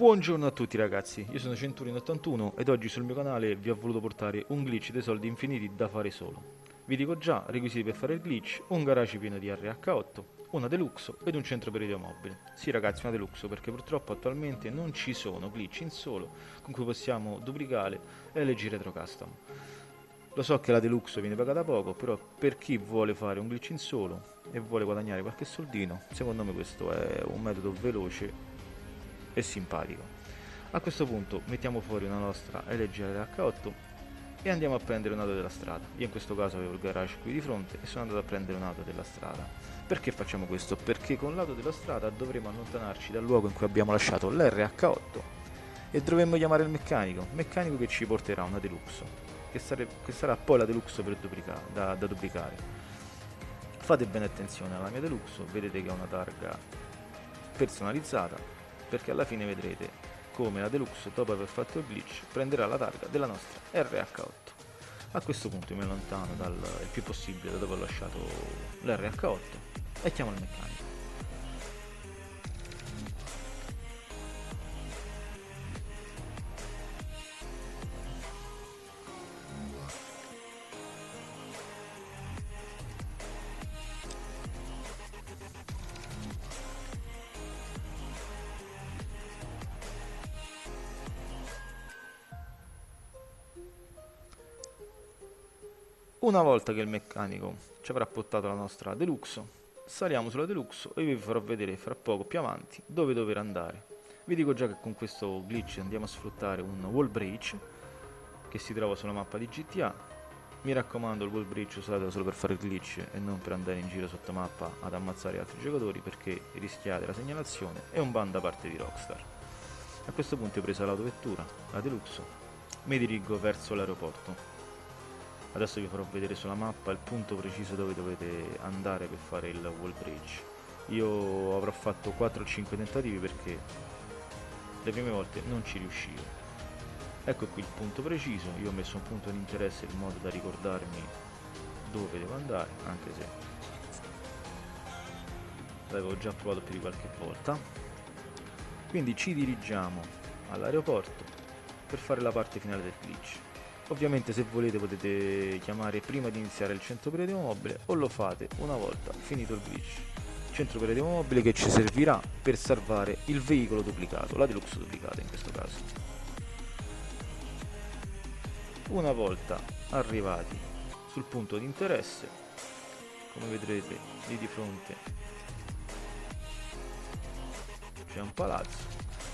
Buongiorno a tutti ragazzi, io sono Centurion81 ed oggi sul mio canale vi ho voluto portare un glitch dei soldi infiniti da fare solo. Vi dico già, requisiti per fare il glitch, un garage pieno di RH8, una Deluxo ed un centro per mobile. Sì ragazzi, una Deluxo perché purtroppo attualmente non ci sono glitch in solo con cui possiamo duplicare LG Retro Custom. Lo so che la Deluxe viene pagata poco, però per chi vuole fare un glitch in solo e vuole guadagnare qualche soldino, secondo me questo è un metodo veloce e simpatico. A questo punto mettiamo fuori una nostra LG H8 e andiamo a prendere un'auto della strada. Io in questo caso avevo il garage qui di fronte e sono andato a prendere un'auto della strada. Perché facciamo questo? Perché con l'auto della strada dovremo allontanarci dal luogo in cui abbiamo lasciato l'RH8 e dovremmo chiamare il meccanico, meccanico che ci porterà una Deluxe, che, sare che sarà poi la Deluxe duplica da, da duplicare. Fate bene attenzione alla mia Deluxe, vedete che ha una targa personalizzata perché alla fine vedrete come la Deluxe dopo aver fatto il glitch prenderà la targa della nostra RH8 a questo punto mi allontano dal, il più possibile da dove ho lasciato l'RH8 e chiamo il meccanico Una volta che il meccanico ci avrà portato la nostra Deluxe, saliamo sulla Deluxe e vi farò vedere fra poco più avanti dove dover andare. Vi dico già che con questo glitch andiamo a sfruttare un wall bridge che si trova sulla mappa di GTA. Mi raccomando il wall bridge usatelo solo per fare il glitch e non per andare in giro sotto mappa ad ammazzare altri giocatori perché rischiate la segnalazione e un ban da parte di Rockstar. A questo punto ho preso l'autovettura, la Deluxe, mi dirigo verso l'aeroporto adesso vi farò vedere sulla mappa il punto preciso dove dovete andare per fare il wall bridge. Io avrò fatto 4 o 5 tentativi perché le prime volte non ci riuscivo. Ecco qui il punto preciso. Io ho messo un punto di interesse in modo da ricordarmi dove devo andare anche se l'avevo già provato più di qualche volta. Quindi ci dirigiamo all'aeroporto per fare la parte finale del glitch Ovviamente se volete potete chiamare prima di iniziare il centro operativo mobile o lo fate una volta finito il glitch. Centro operativo mobile che ci servirà per salvare il veicolo duplicato, la deluxe duplicata in questo caso. Una volta arrivati sul punto di interesse, come vedrete lì di fronte c'è un palazzo,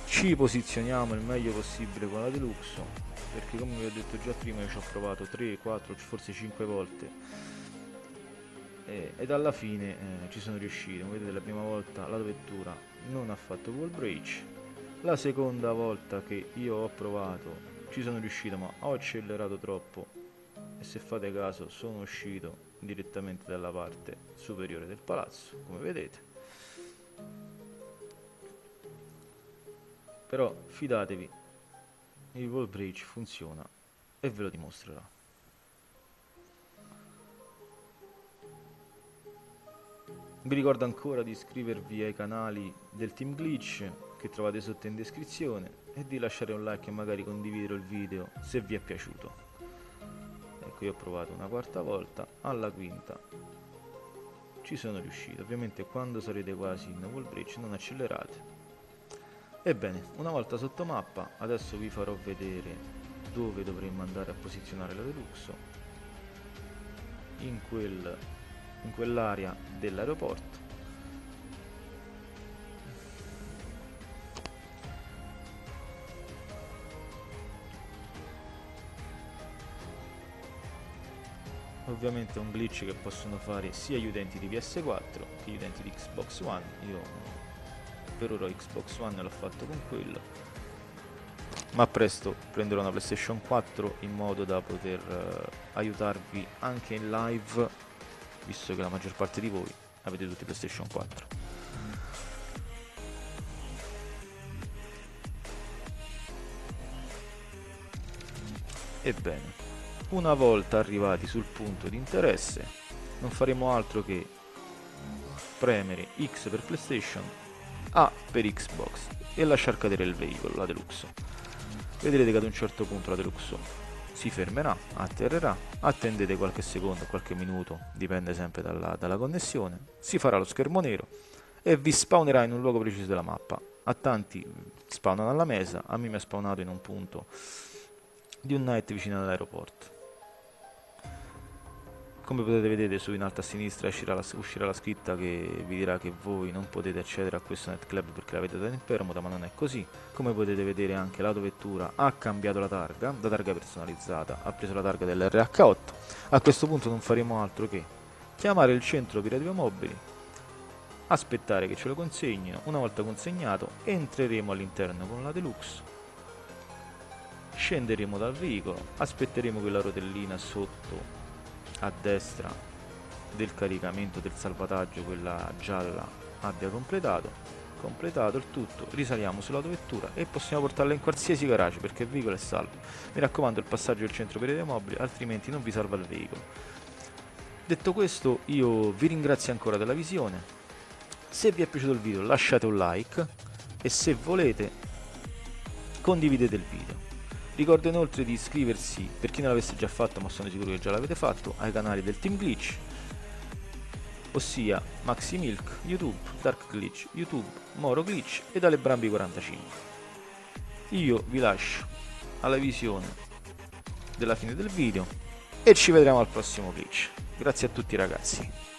ci posizioniamo il meglio possibile con la deluxe perché come vi ho detto già prima io ci ho provato 3, 4, forse 5 volte. E, ed alla fine eh, ci sono riuscito, come vedete la prima volta la vettura non ha fatto wall breach. La seconda volta che io ho provato ci sono riuscito ma ho accelerato troppo. E se fate caso sono uscito direttamente dalla parte superiore del palazzo come vedete. Però fidatevi il wall bridge funziona e ve lo dimostrerà. Vi ricordo ancora di iscrivervi ai canali del Team Glitch che trovate sotto in descrizione e di lasciare un like e magari condividere il video se vi è piaciuto. Ecco io ho provato una quarta volta, alla quinta ci sono riuscito. Ovviamente quando sarete quasi in wall bridge non accelerate Ebbene, una volta sotto mappa, adesso vi farò vedere dove dovremmo andare a posizionare la Deluxo in, quel, in quell'area dell'aeroporto. Ovviamente è un glitch che possono fare sia gli utenti di PS4 che gli utenti di Xbox One. Io per ora Xbox One l'ho fatto con quello. Ma presto prenderò una PlayStation 4 in modo da poter uh, aiutarvi anche in live visto che la maggior parte di voi avete tutti PlayStation 4 Ebbene, una volta arrivati sul punto di interesse non faremo altro che premere X per PlayStation A per Xbox e lasciar cadere il veicolo, la Deluxe. Vedrete che ad un certo punto la Deluxe si fermerà, atterrerà, attendete qualche secondo, qualche minuto, dipende sempre dalla, dalla connessione, si farà lo schermo nero e vi spawnerà in un luogo preciso della mappa. A tanti spawnano alla mesa, a me mi è spawnato in un punto di un night vicino all'aeroporto. Come potete vedere su in alto a sinistra uscirà la, uscirà la, scritta che vi dirà che voi non potete accedere a questo netclub perché l'avete in permuta, ma non è così. Come potete vedere anche l'autovettura ha cambiato la targa, da targa personalizzata, ha preso la targa dell'RH8. A questo punto non faremo altro che chiamare il centro pirati mobili, aspettare che ce lo consegnino, una volta consegnato entreremo all'interno con la Deluxe, scenderemo dal veicolo, aspetteremo che la rotellina sotto a destra del caricamento del salvataggio quella gialla abbia completato completato il tutto risaliamo sull'autovettura e possiamo portarla in qualsiasi garage perché il veicolo è salvo. Mi raccomando il passaggio del centro per i mobili altrimenti non vi salva il veicolo. Detto questo io vi ringrazio ancora della visione. Se vi è piaciuto il video lasciate un like e se volete condividete il video Ricordo inoltre di iscriversi, per chi non l'avesse già fatto ma sono sicuro che già l'avete fatto, ai canali del Team Glitch, ossia Maxi Milk, YouTube, Dark Glitch, YouTube, Moro Glitch e dalle Brambi 45. Io vi lascio alla visione della fine del video e ci vedremo al prossimo glitch. Grazie a tutti ragazzi.